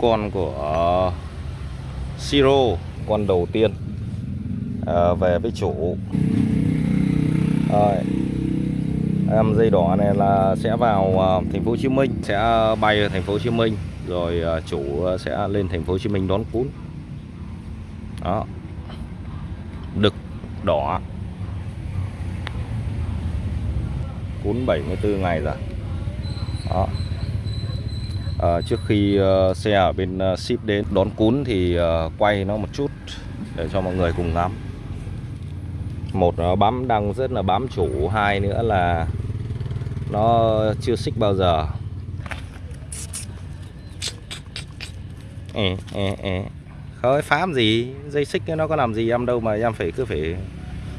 con của ờ, Siro con đầu tiên à, về với chủ. Rồi. em dây đỏ này là sẽ vào uh, thành phố Hồ Chí Minh sẽ bay ở thành phố Hồ Chí Minh rồi uh, chủ sẽ lên thành phố Hồ Chí Minh đón cún. Đó. Đực đỏ. Cún 74 ngày rồi. Đó à, trước khi uh, xe ở bên uh, ship đến đón cún thì uh, quay nó một chút để cho mọi người cùng ngắm. Một nó bám đang rất là bám chủ hai nữa là nó chưa xích bao giờ. Ê, ê, ê. khơi phám gì? Dây xích nó có làm gì em đâu mà em phải cứ phải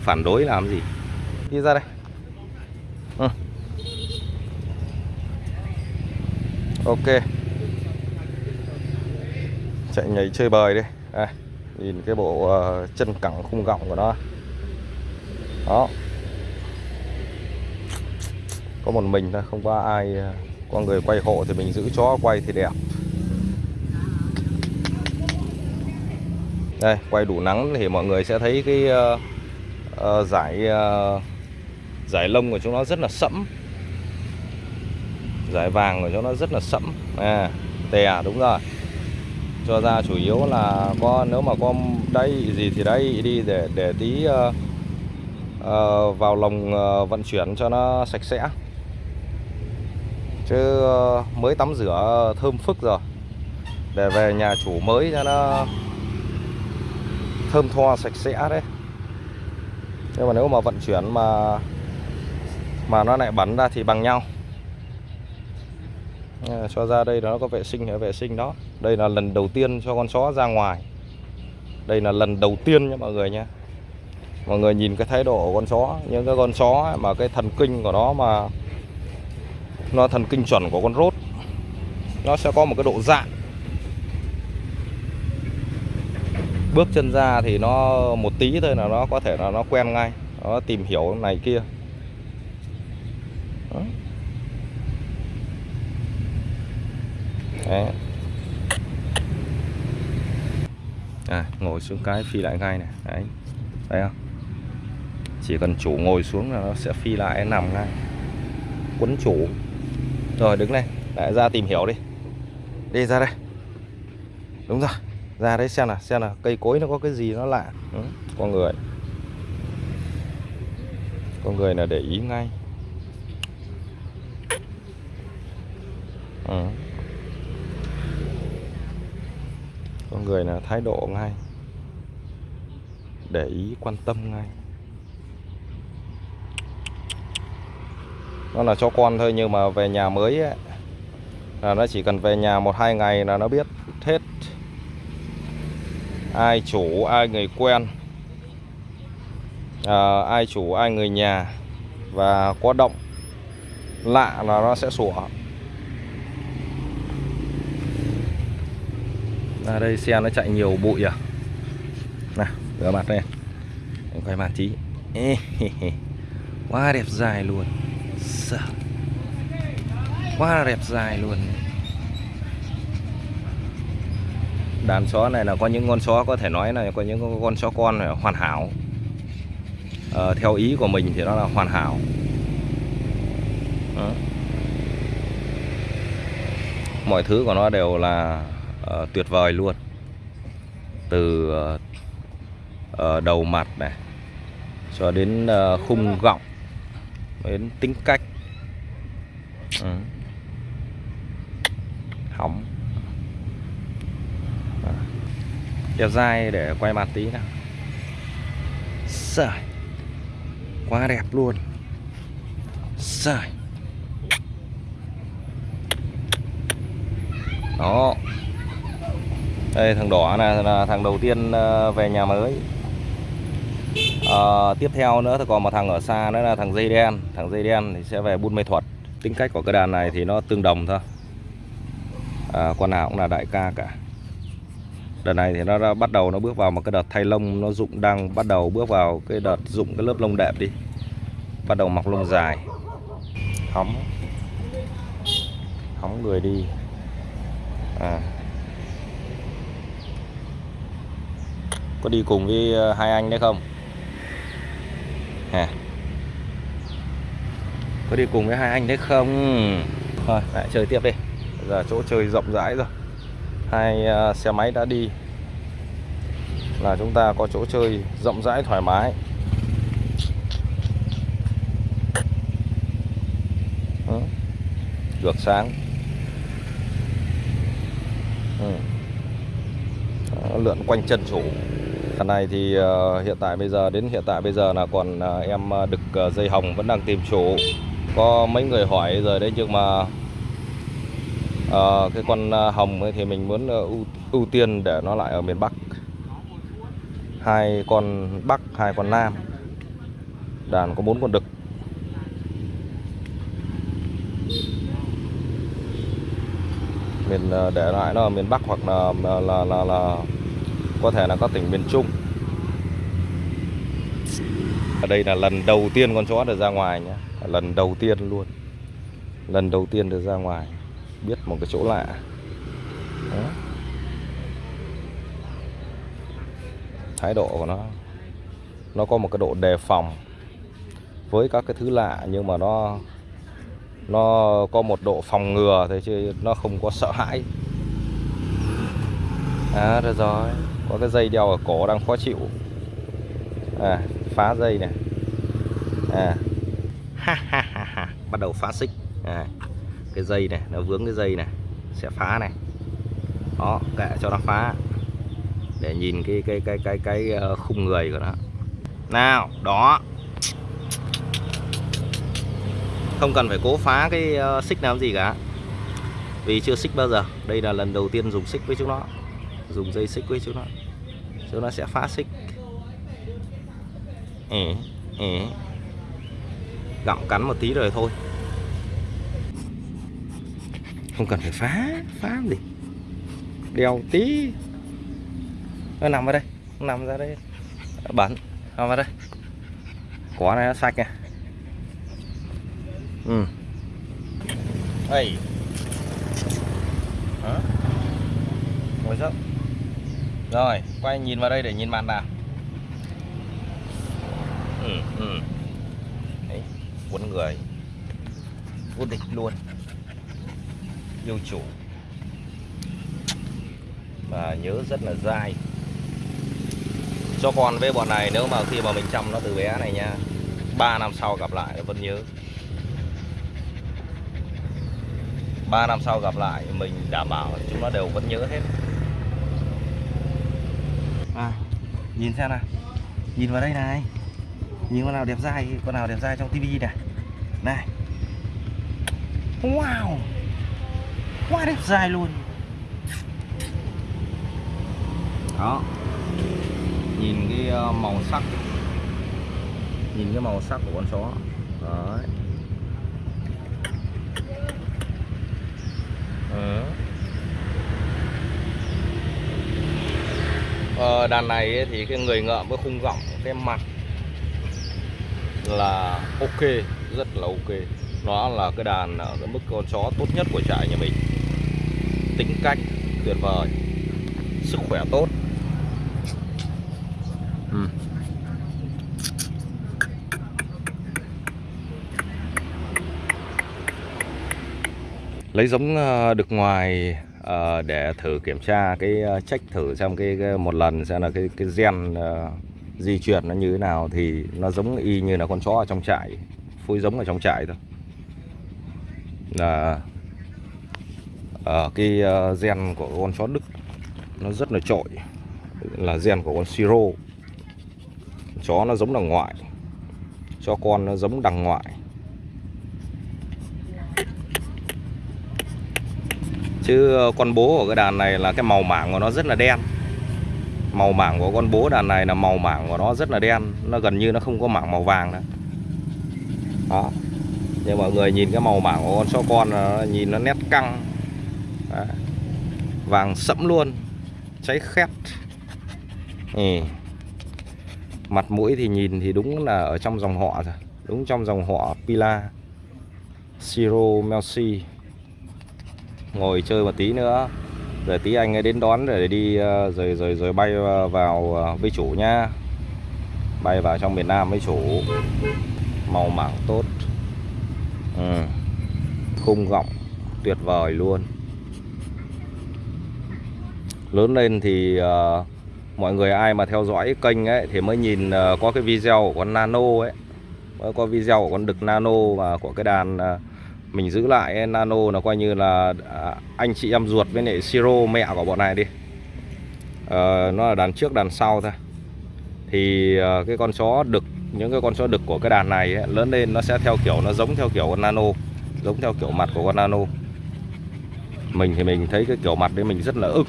phản đối làm gì? Đi ra đây. Ừ. ok. Chạy nhảy chơi bời đi. Đây, nhìn cái bộ uh, chân cẳng khung gọng của nó. Đó. Có một mình thôi không có ai ờ, có người quay hộ thì mình giữ chó quay thì đẹp. Đây quay đủ nắng thì mọi người sẽ thấy cái uh, uh, giải uh, giải lông của chúng nó rất là sẫm giải vàng của cho nó rất là sẫm. À tè à, đúng rồi. Cho ra chủ yếu là có nếu mà có đây gì thì đây đi để để tí uh, uh, vào lồng uh, ờ, vận chuyển cho nó sạch sẽ. Chứ uh, mới tắm rửa thơm phức rồi. Để về nhà chủ mới cho nó thơm tho sạch sẽ đấy. Nhưng mà nếu mà vận chuyển mà mà nó lại bắn ra thì bằng nhau. Ờ, cho ra đây nó có vệ sinh vệ sinh đó. Đây là lần đầu tiên cho con chó ra ngoài. Đây là lần đầu tiên nha mọi người nhé mọi người nhìn cái thái độ của con chó, những cái con chó mà cái thần kinh của nó mà nó thần kinh chuẩn của con rốt, nó sẽ có một cái độ dạng bước chân ra thì nó một tí thôi là nó có thể là nó quen ngay, nó tìm hiểu này kia Đó. Đấy. À, ngồi xuống cái phi lại ngay này. Đấy. Thấy không? Chỉ cần chủ ngồi xuống là nó sẽ phi lại nằm ngay. Quấn chủ. Rồi đứng lên. Lại ra tìm hiểu đi. Đi ra đây. Đúng rồi. Ra đấy xem nào xem nào. Cây cối nó có cái gì nó lạ. Ừ, con người. Con người là để ý ngay. Ừ. con người là thái độ ngay để ý quan tâm ngay. Nó là cho con thôi nhưng mà về nhà mới ấy, là nó chỉ cần về nhà một hai ngày là nó biết hết ai chủ ai người quen à, ai chủ ai người nhà. Và có động lạ là nó sẽ sủa. À đây xe nó chạy nhiều bụi à. Nào rửa mặt đây. Em quay mặt tí. Quá đẹp dài luôn. Sợ. quá là đẹp dài luôn. Đàn chó này là có những con chó có thể nói là có những con chó con hoàn hảo. À, theo ý của mình thì nó là hoàn hảo. Đó. mọi thứ của nó đều là uh, tuyệt vời luôn. Từ uh, uh, đầu mặt này cho đến uh, khung gọng đến tính cách. Ừ. hỏng. Đẹp dai để quay mặt tí nào. Sợi Quá đẹp luôn. Sợi Đó. Đây thằng đỏ này là thằng đầu tiên ờ, về nhà mới. À, Tiếp theo nữa thì còn một thằng ở xa nữa là thằng dây đen. Thằng dây đen thì sẽ về Buôn Mê Thuật. Tính cách của cái đàn này thì nó tương đồng thôi. À, Con nào cũng là đại ca cả. Đợt này thì nó đã bắt đầu nó bước vào một cái đợt thay lông nó dụng đang bắt đầu bước vào cái đợt dụng cái lớp lông đẹp đi. Bắt đầu mọc lông dài. Hóng. Hóng người đi. À. có đi cùng với ờ, hai anh đấy không? À. có đi cùng với hai anh đấy không? Thôi lại chơi tiếp đi. Bây giờ chỗ chơi rộng rãi rồi. Hai uh, xe máy đã đi. Là chúng ta có chỗ chơi rộng rãi thoải mái. Được sáng. Ừ. Lượn quanh chân chủ Lần này thì uh, hiện tại bây giờ đến hiện tại bây giờ là còn uh, em ờ, đực uh, dây hồng vẫn đang tìm chủ. Có mấy người hỏi rồi đấy nhưng mà uh, cái con uh, hồng ấy thì mình muốn uh, ưu, ưu tiên để nó lại ở miền Bắc. Hai con Bắc hai con Nam. Đàn có bốn con đực. Mình để lại nó ở miền Bắc hoặc là là là, là, là có thể là các tỉnh miền Trung. Ở đây là lần đầu tiên con chó được ra ngoài nhé. Lần đầu tiên luôn. Lần đầu tiên được ra ngoài. Biết một cái chỗ lạ. Đó. thái độ của nó nó có một cái độ đề phòng với các cái thứ lạ, nhưng mà nó nó có một độ phòng ngừa thế chứ nó không có sợ hãi. À được rồi có cái dây đeo ở cổ đang khó chịu. À phá dây này. À. Ha ha ha ha. Bắt đầu phá xích. À, cái dây này nó vướng cái dây này sẽ phá này. Đó kệ cho nó phá. Để nhìn cái cái cái cái cái ờ, khung người của nó. Nào đó. Không cần phải cố phá cái ờ, xích nào gì cả. Vì chưa xích bao giờ. Đây là lần đầu tiên dùng xích với chúng nó. Dùng dây xích với chúng nó chúng nó sẽ phá xích. Ế, ế. gặm cắn một tí rồi thôi. Không cần phải phá phá gì đèo tí. Nó nằm ở đây. Nó nằm ra đây. Bẩn. Nằm vào đây. Quả này nó sạch nha. Ừ. Đây Đó. ngồi dốc rồi quay nhìn vào đây để nhìn mặt nào. Ừ, ừ. Đấy, cuốn người. Vô địch luôn. Yêu chủ. Và nhớ rất là dai. Cho con với bọn này nếu mà khi mà mình chăm nó từ bé này nha 3 năm sau gặp lại nó vẫn nhớ. 3 năm sau gặp lại mình đảm bảo chúng nó đều vẫn nhớ hết à, nhìn xem nào. Nhìn vào đây này. Nhìn con nào đẹp dai con nào đẹp dai trong tivi này. Này. Wow. Quá đẹp dai luôn. Đó. Nhìn cái ờ, màu sắc. Nhìn cái màu sắc của con chó. Đấy. Ừ. ờ, đàn này thì cái người ngợm với khung gọng cái mặt là ok rất là ok. Nó là cái đàn ở cái mức con chó tốt nhất của trại nhà mình. Tính cách tuyệt vời sức khỏe tốt. Ừ. lấy giống ờ, được ngoài Ờ, để thử kiểm tra cái ờ, check thử xem cái, cái một lần xem là cái cái gen uh, di chuyển nó như thế nào thì nó giống y như là con chó ở trong trại phối giống ở trong trại thôi. Là ở cái uh, gen của con chó Đức nó rất là trội là gen của con siro. Chó nó giống đằng ngoại cho con nó giống đằng ngoại. Chứ ờ, con bố của cái đàn này là cái màu mảng của nó rất là đen. Màu mảng của con bố đàn này là màu mảng của nó rất là đen. Nó gần như nó không có mảng màu vàng nữa. Đó. Nhưng mọi người nhìn cái màu mảng của con chó con nó nhìn nó nét căng. Đó. vàng sẫm luôn. Cháy khét. Ừ. mặt mũi thì nhìn thì đúng là ở trong dòng họ rồi. Đúng trong dòng họ Pila. Siro Melsi ngồi chơi một tí nữa. Rồi tí anh ấy đến đón để đi ờ, rồi rồi rồi bay vào ờ, với chủ nha bay vào trong miền Nam với chủ. Màu mảng tốt. Ừ. khung gọng tuyệt vời luôn. Lớn lên thì uh, mọi người ai mà theo dõi kênh ấy thì mới nhìn uh, có cái video của con Nano ấy. Mới có video của con đực Nano và của cái đàn uh, mình giữ lại eh, Nano là coi như là à, anh chị em ruột với lại Siro mẹ của bọn này đi. Ờ, nó là đàn trước đàn sau thôi. Thì ờ, cái con chó đực những cái con chó đực của cái đàn này ấy, lớn lên nó sẽ theo kiểu nó giống theo kiểu con Nano giống theo kiểu mặt của con Nano. Mình thì mình thấy cái kiểu mặt đấy mình rất là ức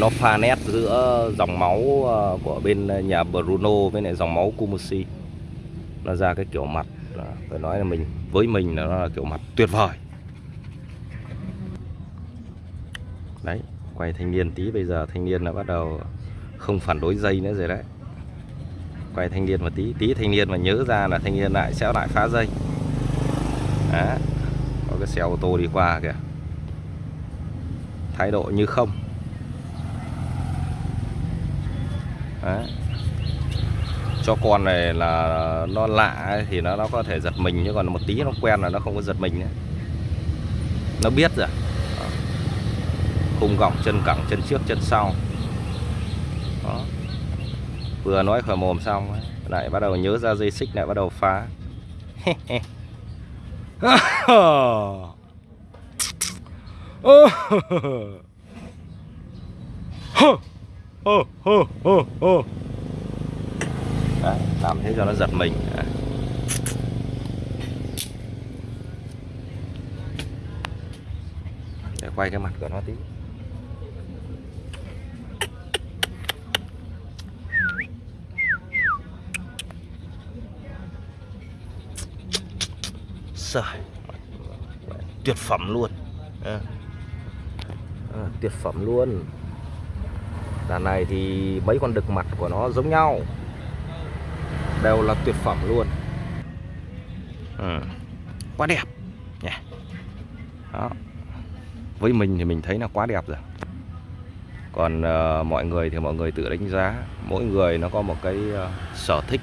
nó pha nét giữa dòng máu ờ, của bên nhà Bruno với lại dòng máu Kumusi. Nó ra cái kiểu mặt ờ, phải nói là mình, với mình là nó là kiểu mặt tuyệt vời. Đấy, quay thanh niên tí, bây giờ thanh niên đã bắt đầu không phản đối dây nữa rồi đấy. Quay thanh niên một tí tí thanh niên mà nhớ ra là thanh niên lại sẽ lại phá dây. Đó, có cái xe ô tô đi qua kìa. Thái độ như không. Đấy. cho con này là nó lạ ấy, thì nó nó có thể giật mình nhưng còn một tí nó quen là nó không có giật mình nữa nó biết rồi Đó. khung gọng chân cẳng chân trước chân sau Đó. vừa nói khỏi mồm xong ấy, lại bắt đầu nhớ ra dây xích lại bắt đầu phá Đấy, làm thế cho nó giật mình. Đấy. để quay cái mặt của nó tí. Trời, tuyệt phẩm luôn. À. À, tuyệt phẩm luôn đàn này thì mấy con đực mặt của nó giống nhau. Đều là tuyệt phẩm luôn. Ừ. quá đẹp. Nhỉ. Đó. Với mình thì mình thấy là quá đẹp rồi. Còn uh, mọi người thì mọi người tự đánh giá. Mỗi người nó có một cái uh, sở thích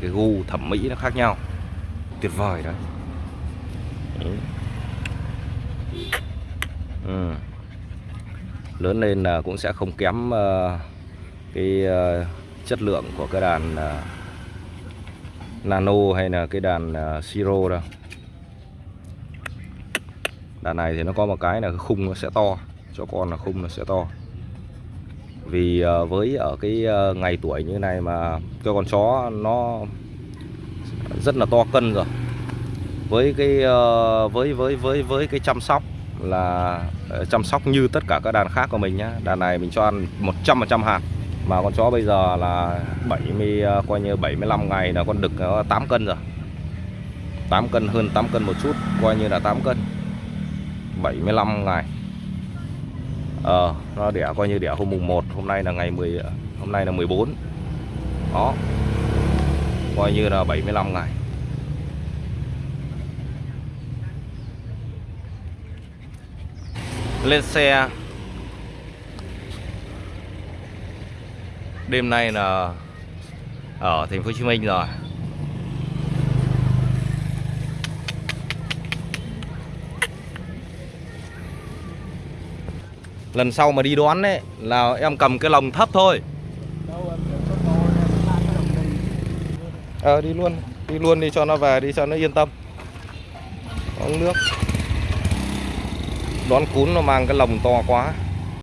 cái gu thẩm mỹ nó khác nhau. Tuyệt vời đấy. Ừ. Ừ lớn lên là cũng sẽ không kém ờ, cái ờ, chất lượng của cái đàn ờ, nano hay là cái đàn siro đâu. Đàn này thì nó có một cái là khung nó sẽ to, cho con là khung nó sẽ to. Vì với ở cái ngày tuổi như này mà cho con chó nó rất là to cân rồi. Với cái với với với với cái chăm sóc là ờ, chăm sóc như tất cả các đàn khác của mình nhá. Đàn này mình cho ăn 100% hạt, mà con chó bây giờ là 70 ờ, coi như 75 ngày là con đực nó 8 cân rồi. 8 cân, hơn 8 cân một chút, coi như là 8 cân. 75 ngày. Ờ nó đẻ coi như đẻ hôm mùng 1 hôm nay là ngày 10 hôm nay là 14 đó. Coi như là 75 ngày. Lên xe. Đêm nay là ở thành phố Hồ Chí Minh rồi. Lần sau mà đi đón đấy là em cầm cái lồng thấp thôi. Ờ đi luôn đi luôn đi cho nó về, đi cho nó yên tâm. Uống nước đón cún nó mang cái lồng to quá.